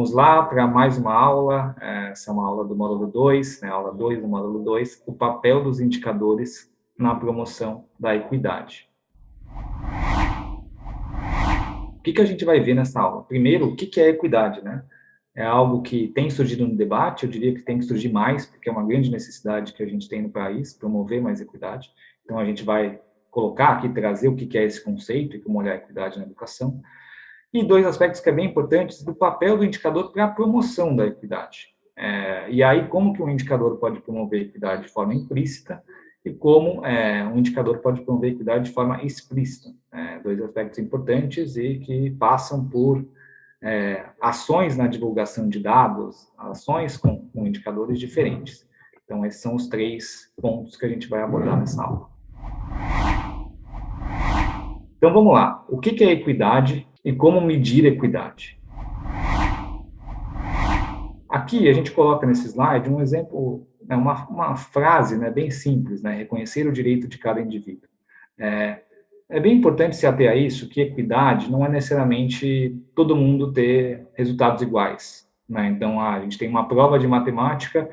Vamos lá para mais uma aula, essa é uma aula do módulo 2, né, aula 2 do módulo 2, o papel dos indicadores na promoção da equidade. O que, que a gente vai ver nessa aula? Primeiro, o que, que é equidade, né? É algo que tem surgido no debate, eu diria que tem que surgir mais, porque é uma grande necessidade que a gente tem no país, promover mais equidade. Então, a gente vai colocar aqui, trazer o que, que é esse conceito e como olhar a equidade na educação. E dois aspectos que é bem importantes do papel do indicador para a promoção da equidade. É, e aí, como que um indicador pode promover equidade de forma implícita e como é, um indicador pode promover equidade de forma explícita. É, dois aspectos importantes e que passam por é, ações na divulgação de dados, ações com, com indicadores diferentes. Então, esses são os três pontos que a gente vai abordar nessa aula. Então, vamos lá. O que é equidade e como medir equidade. Aqui a gente coloca nesse slide um exemplo, né, uma, uma frase né, bem simples, né, reconhecer o direito de cada indivíduo. É, é bem importante se ater a isso, que equidade não é necessariamente todo mundo ter resultados iguais. Né? Então, a gente tem uma prova de matemática,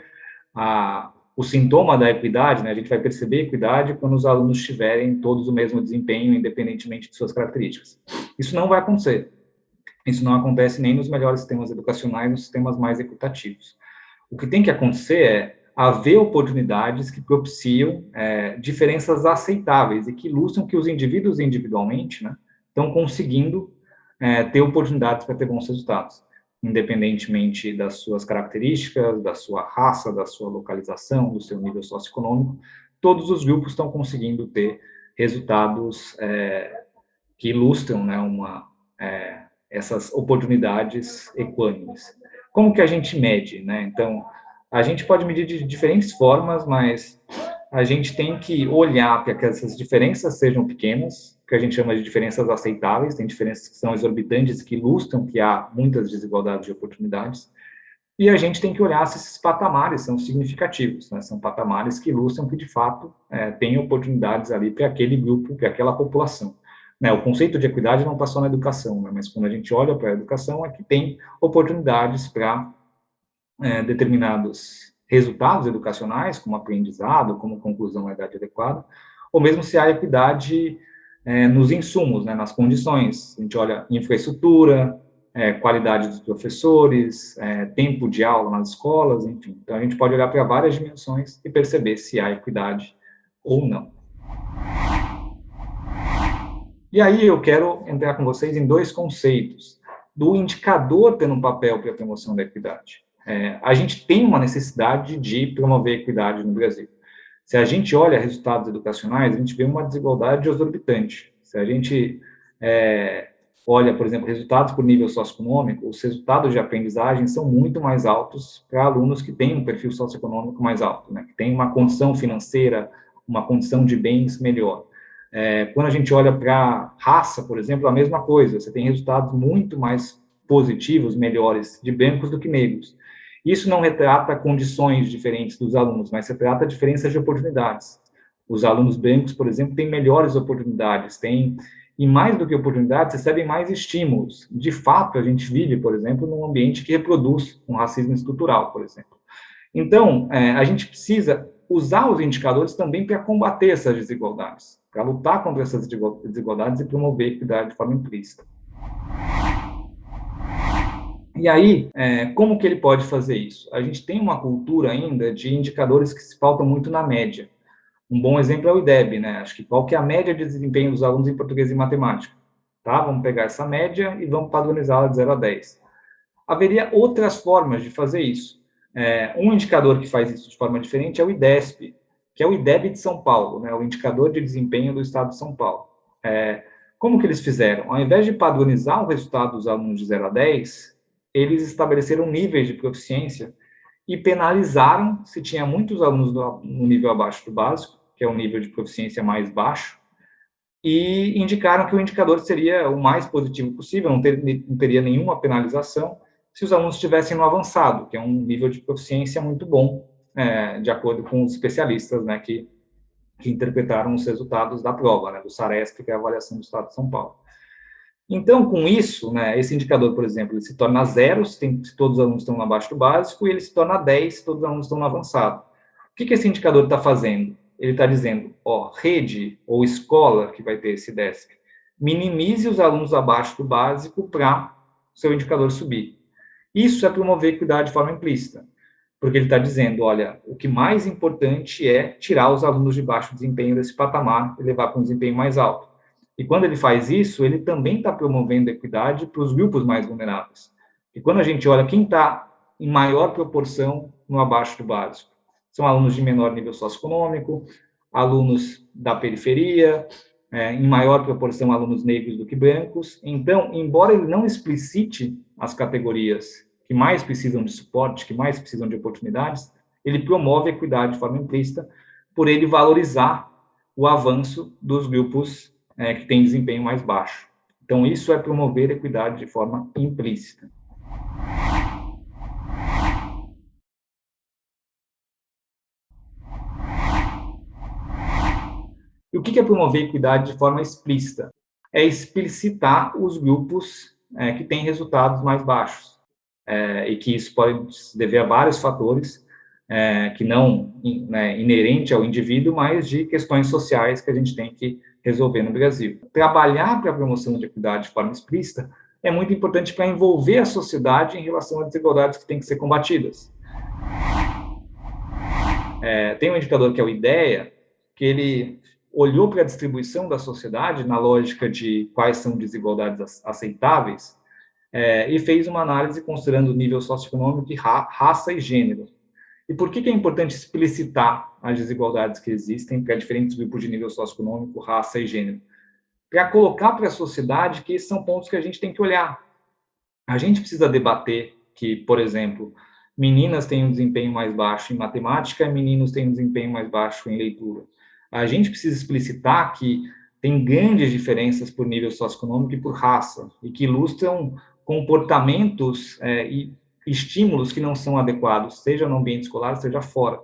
a, o sintoma da equidade, né, a gente vai perceber equidade quando os alunos tiverem todos o mesmo desempenho, independentemente de suas características. Isso não vai acontecer. Isso não acontece nem nos melhores sistemas educacionais, nos sistemas mais equitativos. O que tem que acontecer é haver oportunidades que propiciam é, diferenças aceitáveis e que ilustram que os indivíduos individualmente né, estão conseguindo é, ter oportunidades para ter bons resultados independentemente das suas características, da sua raça, da sua localização, do seu nível socioeconômico, todos os grupos estão conseguindo ter resultados é, que ilustram né, uma, é, essas oportunidades equânimes. Como que a gente mede? Né? Então, a gente pode medir de diferentes formas, mas a gente tem que olhar para que essas diferenças sejam pequenas, que a gente chama de diferenças aceitáveis, tem diferenças que são exorbitantes, que ilustram que há muitas desigualdades de oportunidades, e a gente tem que olhar se esses patamares são significativos, né? são patamares que ilustram que, de fato, é, tem oportunidades ali para aquele grupo, para aquela população. Né? O conceito de equidade não passou na educação, né? mas quando a gente olha para a educação, é que tem oportunidades para é, determinados resultados educacionais, como aprendizado, como conclusão da idade adequada, ou mesmo se há equidade é, nos insumos, né, nas condições. A gente olha infraestrutura, é, qualidade dos professores, é, tempo de aula nas escolas, enfim. Então, a gente pode olhar para várias dimensões e perceber se há equidade ou não. E aí eu quero entrar com vocês em dois conceitos do indicador tendo um papel para a promoção da equidade. É, a gente tem uma necessidade de promover equidade no Brasil. Se a gente olha resultados educacionais, a gente vê uma desigualdade exorbitante. Se a gente é, olha, por exemplo, resultados por nível socioeconômico, os resultados de aprendizagem são muito mais altos para alunos que têm um perfil socioeconômico mais alto, né, que têm uma condição financeira, uma condição de bens melhor. É, quando a gente olha para raça, por exemplo, a mesma coisa, você tem resultados muito mais positivos, melhores de brancos do que negros. Isso não retrata condições diferentes dos alunos, mas retrata diferenças de oportunidades. Os alunos brancos, por exemplo, têm melhores oportunidades, têm, e mais do que oportunidades, recebem mais estímulos. De fato, a gente vive, por exemplo, num ambiente que reproduz um racismo estrutural, por exemplo. Então, é, a gente precisa usar os indicadores também para combater essas desigualdades, para lutar contra essas desigualdades e promover equidade de forma implícita. E aí, é, como que ele pode fazer isso? A gente tem uma cultura ainda de indicadores que se faltam muito na média. Um bom exemplo é o IDEB, né? Acho que qual que é a média de desempenho dos alunos em português e matemática? Tá? Vamos pegar essa média e vamos padronizá-la de 0 a 10. Haveria outras formas de fazer isso. É, um indicador que faz isso de forma diferente é o IDESP, que é o IDEB de São Paulo, né? o indicador de desempenho do Estado de São Paulo. É, como que eles fizeram? Ao invés de padronizar o resultado dos alunos de 0 a 10, eles estabeleceram níveis de proficiência e penalizaram se tinha muitos alunos no nível abaixo do básico, que é o nível de proficiência mais baixo, e indicaram que o indicador seria o mais positivo possível, não, ter, não teria nenhuma penalização, se os alunos estivessem no avançado, que é um nível de proficiência muito bom, é, de acordo com os especialistas né, que, que interpretaram os resultados da prova, né, do SARESP, que é a avaliação do Estado de São Paulo. Então, com isso, né, esse indicador, por exemplo, ele se torna zero se, tem, se todos os alunos estão abaixo do básico, e ele se torna 10 se todos os alunos estão no avançado. O que, que esse indicador está fazendo? Ele está dizendo, ó, rede ou escola, que vai ter esse DESC, minimize os alunos abaixo do básico para seu indicador subir. Isso é promover equidade de forma implícita, porque ele está dizendo, olha, o que mais importante é tirar os alunos de baixo desempenho desse patamar e levar para um desempenho mais alto. E quando ele faz isso, ele também está promovendo equidade para os grupos mais vulneráveis. E quando a gente olha quem está em maior proporção no abaixo do básico, são alunos de menor nível socioeconômico, alunos da periferia, é, em maior proporção alunos negros do que brancos. Então, embora ele não explicite as categorias que mais precisam de suporte, que mais precisam de oportunidades, ele promove equidade de forma implícita por ele valorizar o avanço dos grupos é, que têm desempenho mais baixo. Então, isso é promover equidade de forma implícita. E o que é promover equidade de forma explícita? É explicitar os grupos é, que têm resultados mais baixos. É, e que isso pode se dever a vários fatores, é, que não né, inerente ao indivíduo, mas de questões sociais que a gente tem que resolver no Brasil. Trabalhar para a promoção de equidade de forma explícita é muito importante para envolver a sociedade em relação às desigualdades que têm que ser combatidas. É, tem um indicador que é o IDEA, que ele olhou para a distribuição da sociedade na lógica de quais são desigualdades aceitáveis é, e fez uma análise considerando o nível socioeconômico, ra raça e gênero. E por que, é importante explicitar as desigualdades que existem para diferentes grupos de nível socioeconômico, raça e gênero? Para colocar para a sociedade que esses são pontos que a gente tem que olhar. A gente precisa debater que, por exemplo, meninas têm um desempenho mais baixo em matemática meninos têm um desempenho mais baixo em leitura a gente precisa explicitar que tem grandes diferenças por nível socioeconômico e por raça, e que ilustram comportamentos é, e estímulos que não são adequados, seja no ambiente escolar, seja fora.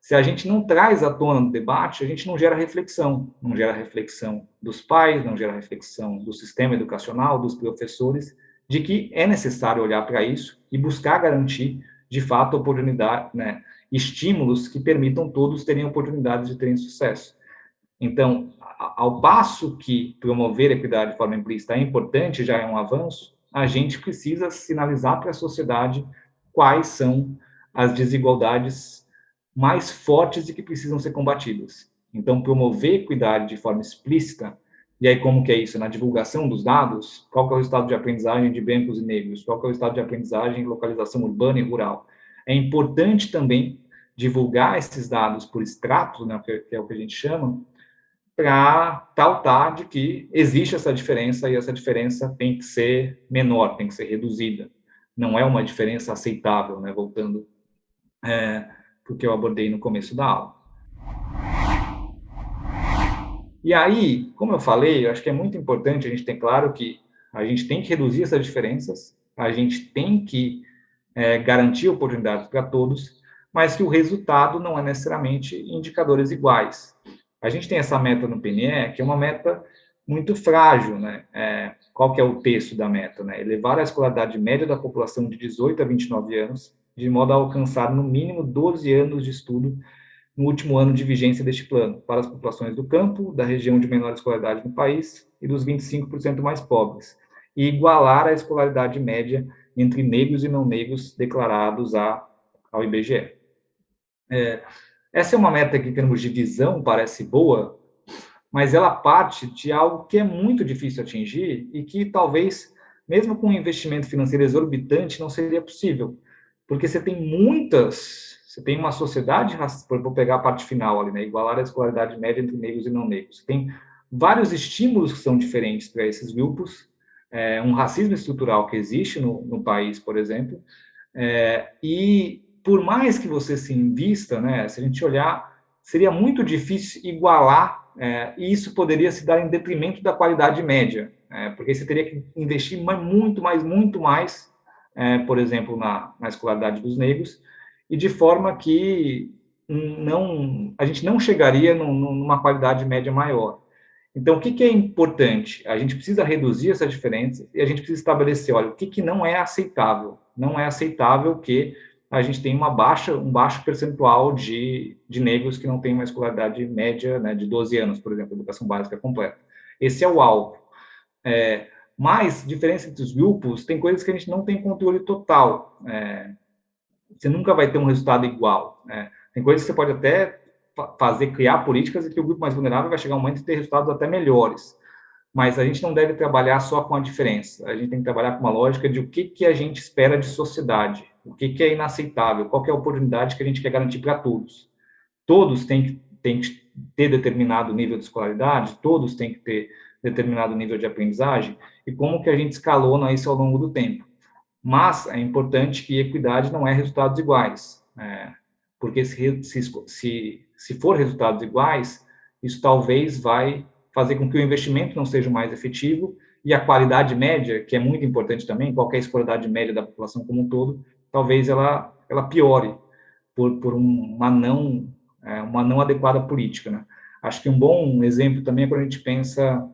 Se a gente não traz à tona no debate, a gente não gera reflexão, não gera reflexão dos pais, não gera reflexão do sistema educacional, dos professores, de que é necessário olhar para isso e buscar garantir, de fato, oportunidade, né, estímulos que permitam todos terem oportunidades de terem sucesso. Então, ao passo que promover a equidade de forma implícita é importante, já é um avanço, a gente precisa sinalizar para a sociedade quais são as desigualdades mais fortes e que precisam ser combatidas. Então, promover equidade de forma explícita, e aí como que é isso? Na divulgação dos dados, qual é o estado de aprendizagem de brancos e negros? Qual é o estado de aprendizagem em localização urbana e rural? É importante também divulgar esses dados por extrato, né, que é o que a gente chama, para pautar de que existe essa diferença e essa diferença tem que ser menor, tem que ser reduzida. Não é uma diferença aceitável, né, voltando é, para o que eu abordei no começo da aula. E aí, como eu falei, eu acho que é muito importante a gente ter claro que a gente tem que reduzir essas diferenças, a gente tem que é, garantir oportunidades para todos, mas que o resultado não é necessariamente indicadores iguais. A gente tem essa meta no PNE, que é uma meta muito frágil, né? É, qual que é o texto da meta, né? Elevar a escolaridade média da população de 18 a 29 anos, de modo a alcançar no mínimo 12 anos de estudo no último ano de vigência deste plano, para as populações do campo, da região de menor escolaridade no país e dos 25% mais pobres, e igualar a escolaridade média entre negros e não negros declarados a, ao IBGE. É, essa é uma meta que, em termos de visão, parece boa, mas ela parte de algo que é muito difícil atingir e que talvez, mesmo com um investimento financeiro exorbitante, não seria possível. Porque você tem muitas, você tem uma sociedade, vou pegar a parte final ali, né, igualar a escolaridade média entre negros e não negros. Você tem vários estímulos que são diferentes para esses grupos, é, um racismo estrutural que existe no, no país, por exemplo, é, e por mais que você se invista, né, se a gente olhar, seria muito difícil igualar, é, e isso poderia se dar em detrimento da qualidade média, é, porque você teria que investir muito mais, muito mais, é, por exemplo, na, na escolaridade dos negros, e de forma que não, a gente não chegaria numa qualidade média maior. Então, o que, que, é importante? A gente precisa reduzir essa diferença e a gente precisa estabelecer, olha, o que, que não é aceitável? Não é aceitável que a gente tenha uma baixa, um baixo percentual de, de negros que não têm uma escolaridade média né, de 12 anos, por exemplo, educação básica completa. Esse é o alvo. É, mas, diferença entre os grupos, tem coisas que a gente não tem controle total. É, você nunca vai ter um resultado igual. Né? Tem coisas que você pode até fazer, criar políticas e que o grupo mais vulnerável vai chegar um momento de ter resultados até melhores. Mas a gente não deve trabalhar só com a diferença. A gente tem que trabalhar com uma lógica de o que, que a gente espera de sociedade, o que, que é inaceitável, qual é a oportunidade que a gente quer garantir para todos. Todos têm que, têm que ter determinado nível de escolaridade, todos têm que ter determinado nível de aprendizagem, e como que a gente escalona isso ao longo do tempo. Mas é importante que equidade não é resultados iguais, é, porque se, se, se se for resultados iguais, isso talvez vai fazer com que o investimento não seja mais efetivo e a qualidade média, que é muito importante também, qualquer escolaridade média da população como um todo, talvez ela, ela piore por, por uma, não, é, uma não adequada política. Né? Acho que um bom exemplo também é quando a gente pensa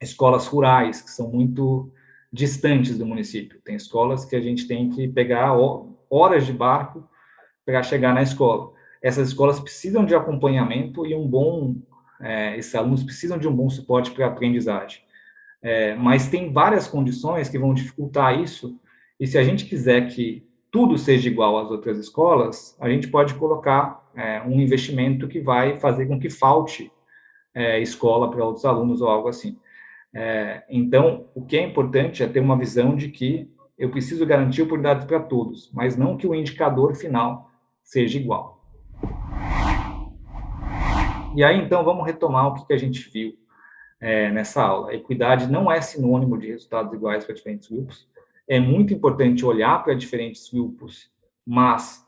escolas rurais, que são muito distantes do município. Tem escolas que a gente tem que pegar horas de barco para chegar na escola essas escolas precisam de acompanhamento e um bom, é, esses alunos precisam de um bom suporte para a aprendizagem. É, mas tem várias condições que vão dificultar isso, e se a gente quiser que tudo seja igual às outras escolas, a gente pode colocar é, um investimento que vai fazer com que falte é, escola para outros alunos ou algo assim. É, então, o que é importante é ter uma visão de que eu preciso garantir oportunidades para todos, mas não que o indicador final seja igual. E aí, então, vamos retomar o que, que a gente viu é, nessa aula. Equidade não é sinônimo de resultados iguais para diferentes grupos. É muito importante olhar para diferentes grupos, mas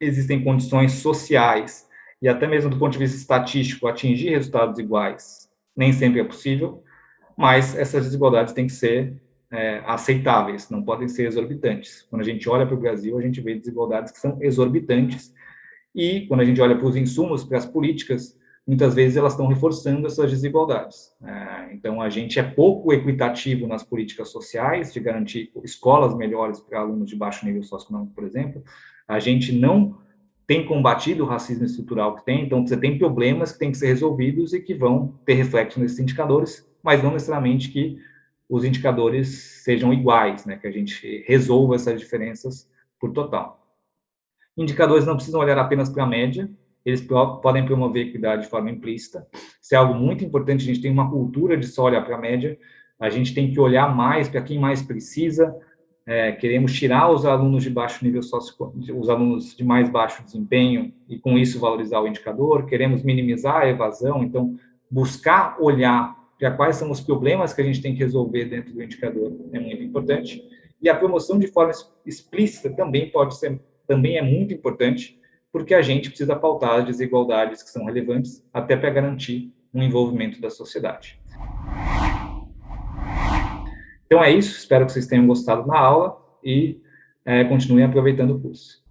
existem condições sociais e até mesmo do ponto de vista estatístico, atingir resultados iguais nem sempre é possível, mas essas desigualdades têm que ser é, aceitáveis, não podem ser exorbitantes. Quando a gente olha para o Brasil, a gente vê desigualdades que são exorbitantes e, quando a gente olha para os insumos, para as políticas, muitas vezes elas estão reforçando essas desigualdades. É, então, a gente é pouco equitativo nas políticas sociais, de garantir escolas melhores para alunos de baixo nível socioeconômico, por exemplo. A gente não tem combatido o racismo estrutural que tem, então você tem problemas que têm que ser resolvidos e que vão ter reflexo nesses indicadores, mas não necessariamente que os indicadores sejam iguais, né, que a gente resolva essas diferenças por total. Indicadores não precisam olhar apenas para a média, eles podem promover equidade de forma implícita. Isso é algo muito importante, a gente tem uma cultura de só olhar para a média, a gente tem que olhar mais para quem mais precisa, é, queremos tirar os alunos de baixo nível socio, os alunos de mais baixo desempenho, e com isso valorizar o indicador, queremos minimizar a evasão, então buscar olhar para quais são os problemas que a gente tem que resolver dentro do indicador é muito importante, e a promoção de forma explícita também pode ser também é muito importante, porque a gente precisa pautar as desigualdades que são relevantes até para garantir um envolvimento da sociedade. Então é isso, espero que vocês tenham gostado da aula e é, continuem aproveitando o curso.